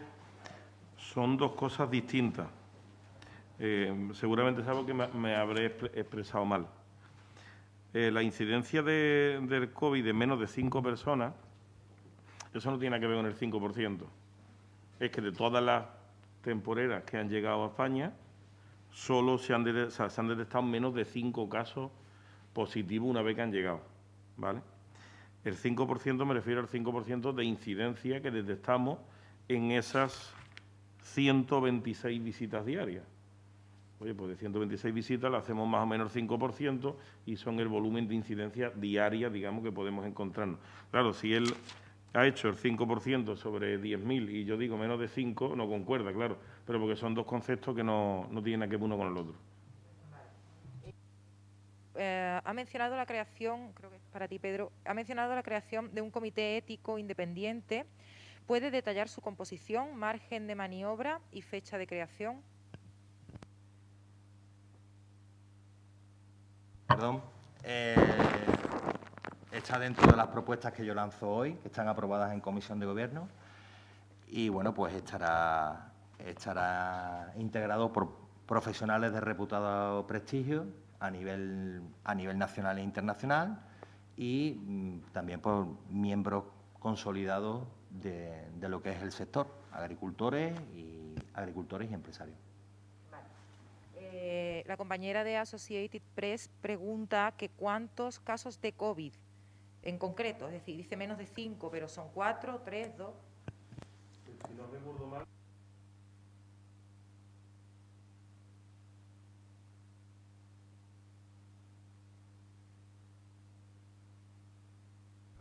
son dos cosas distintas. Eh, seguramente es que me habré expresado mal. Eh, la incidencia del COVID de menos de cinco personas, eso no tiene que ver con el 5%. Es que de todas las temporeras que han llegado a España, solo se han, detectado menos de cinco casos positivos una vez que han llegado. ¿vale? El 5% me refiero al 5% de incidencia que detectamos en esas 126 visitas diarias. Oye, pues de 126 visitas le hacemos más o menos 5% y son el volumen de incidencia diaria, digamos, que podemos encontrarnos. Claro, si él ha hecho el 5% sobre 10.000 y yo digo menos de 5, no concuerda, claro, pero porque son dos conceptos que no, no tienen que ver uno con el otro. Eh, ha mencionado la creación, creo que es para ti, Pedro, ha mencionado la creación de un comité ético independiente. ¿Puede detallar su composición, margen de maniobra y fecha de creación? Perdón. Eh, está dentro de las propuestas que yo lanzo hoy, que están aprobadas en Comisión de Gobierno. Y bueno, pues estará, estará integrado por profesionales de reputado prestigio a nivel, nacional e internacional y mm, también por miembros consolidados de, de lo que es el sector, agricultores y agricultores y empresarios. Eh, la compañera de Associated Press pregunta que cuántos casos de COVID en concreto, es decir, dice menos de cinco, pero son cuatro, tres, dos. Si no recuerdo mal.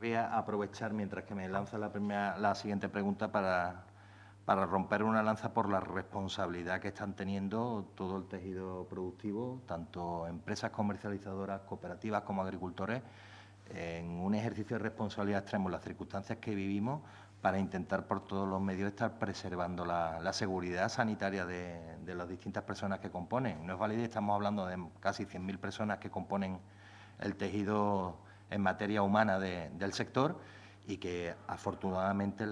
Voy a aprovechar mientras que me lanza la, siguiente pregunta para para romper una lanza por la responsabilidad que están teniendo todo el tejido productivo, tanto empresas comercializadoras, cooperativas como agricultores, en un ejercicio de responsabilidad extremo en las circunstancias que vivimos para intentar por todos los medios estar preservando la, seguridad sanitaria de, las distintas personas que componen. No es válido, estamos hablando de casi 100.000 personas que componen el tejido en materia humana del sector y que afortunadamente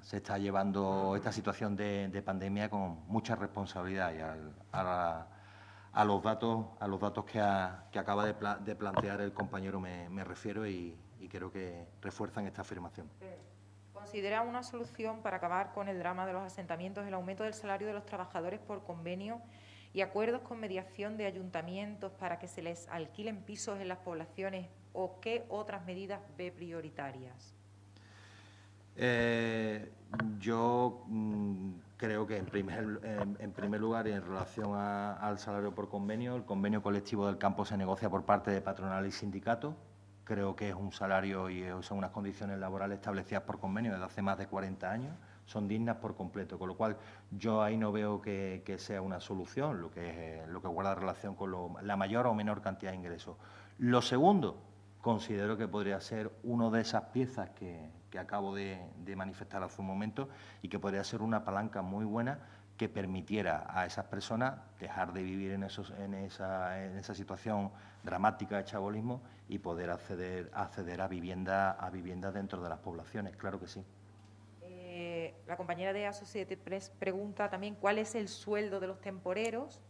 se está llevando esta situación de, pandemia con mucha responsabilidad y a, los datos a los datos que, acaba de, plantear el compañero me, refiero y, creo que refuerzan esta afirmación. ¿Considera una solución para acabar con el drama de los asentamientos el aumento del salario de los trabajadores por convenio y acuerdos con mediación de ayuntamientos para que se les alquilen pisos en las poblaciones o qué otras medidas ve prioritarias? Eh, yo mm, creo que en primer, en, primer lugar en relación al salario por convenio, el convenio colectivo del campo se negocia por parte de patronal y sindicato. Creo que es un salario y son unas condiciones laborales establecidas por convenio desde hace más de 40 años, son dignas por completo, con lo cual yo ahí no veo que, sea una solución, lo que, lo que guarda relación con la mayor o menor cantidad de ingresos. Lo segundo, considero que podría ser una de esas piezas que, que acabo de, manifestar hace un momento y que podría ser una palanca muy buena que permitiera a esas personas dejar de vivir en, esos, en, esa, en esa situación dramática de chabolismo y poder acceder, acceder a vivienda a vivienda dentro de las poblaciones, claro que sí. Eh, la compañera de Associated Press pregunta también cuál es el sueldo de los temporeros,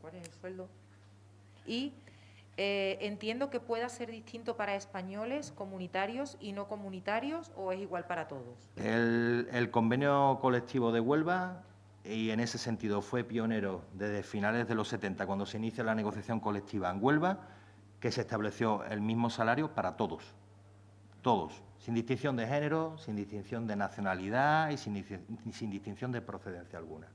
cuál es el sueldo, y eh, entiendo que pueda ser distinto para españoles, comunitarios y no comunitarios, o es igual para todos. El, el convenio colectivo de Huelva y en ese sentido fue pionero desde finales de los 70, cuando se inicia la negociación colectiva en Huelva, que se estableció el mismo salario para todos, todos, sin distinción de género, sin distinción de nacionalidad y sin, sin distinción de procedencia alguna.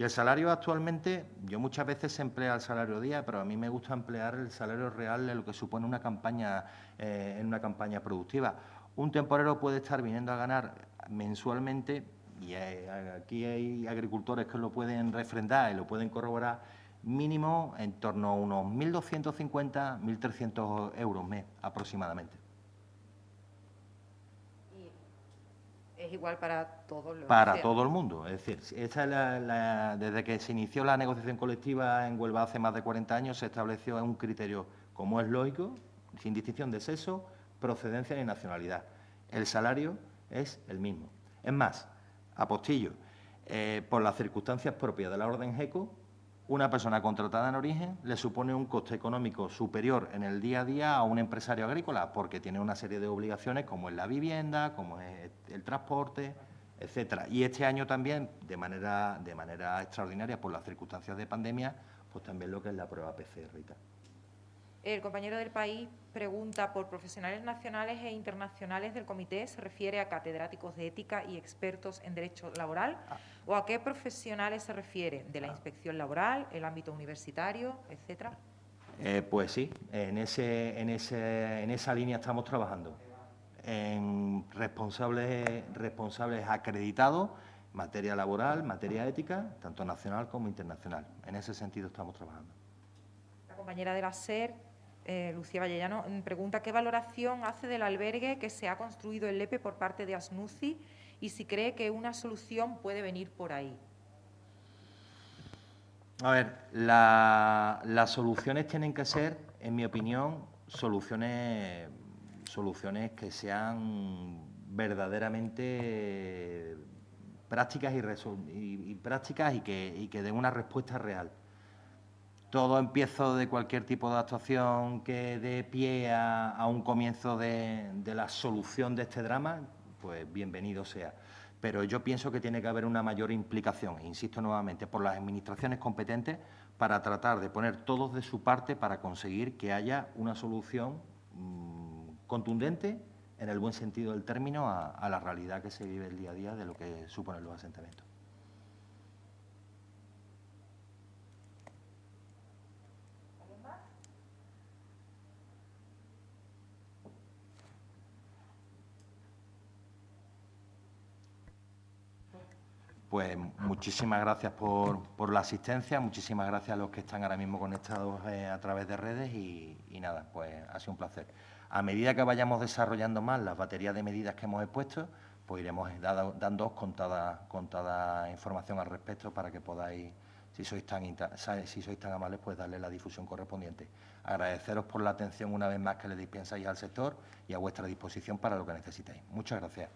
Y el salario actualmente, yo muchas veces se emplea el salario día, pero a mí me gusta emplear el salario real de lo que supone una campaña, eh, en una campaña productiva. Un temporero puede estar viniendo a ganar mensualmente y aquí hay agricultores que lo pueden refrendar y lo pueden corroborar, mínimo en torno a unos 1.250, 1.300 euros mes aproximadamente. Es igual para todos los... Para todo el mundo. Es decir, esta es la, desde que se inició la negociación colectiva en Huelva hace más de 40 años, se estableció un criterio, como es lógico, sin distinción de sexo, procedencia ni nacionalidad. El salario es el mismo. Es más, apostillo, eh, por las circunstancias propias de la orden GECO, una persona contratada en origen le supone un coste económico superior en el día a día a un empresario agrícola, porque tiene una serie de obligaciones como es la vivienda, como es el transporte, etcétera. Y este año también, de manera, de manera extraordinaria, por las circunstancias de pandemia, pues también lo que es la prueba PCR y tal. El compañero del país pregunta por profesionales nacionales e internacionales del comité, ¿se refiere a catedráticos de ética y expertos en derecho laboral? Ah. ¿O a qué profesionales se refiere? ¿De la inspección laboral, el ámbito universitario, etcétera? Eh, pues sí, en, ese, en, ese, en esa línea estamos trabajando. En responsables, responsables acreditados, materia laboral, materia ética, tanto nacional como internacional. En ese sentido estamos trabajando. La compañera de la SER eh, Lucía Vallellano, mm, pregunta qué valoración hace del albergue que se ha construido en Lepe por parte de Asnuci y si cree que una solución puede venir por ahí. A ver, las soluciones tienen que ser, en mi opinión, soluciones, soluciones que sean verdaderamente prácticas y, prácticas y que, y que den una respuesta real todo empiezo de cualquier tipo de actuación que dé pie a, un comienzo de, la solución de este drama, pues bienvenido sea. Pero yo pienso que tiene que haber una mayor implicación, insisto nuevamente, por las administraciones competentes para tratar de poner todos de su parte para conseguir que haya una solución mm, contundente, en el buen sentido del término, a la realidad que se vive el día a día de lo que suponen los asentamientos. Pues muchísimas gracias por, la asistencia, muchísimas gracias a los que están ahora mismo conectados eh, a través de redes y, nada, pues ha sido un placer. A medida que vayamos desarrollando más las baterías de medidas que hemos expuesto, pues iremos dando con toda, información al respecto para que podáis, si sois, tan, si sois tan amables, pues darle la difusión correspondiente. Agradeceros por la atención una vez más que le dispensáis al sector y a vuestra disposición para lo que necesitéis. Muchas gracias.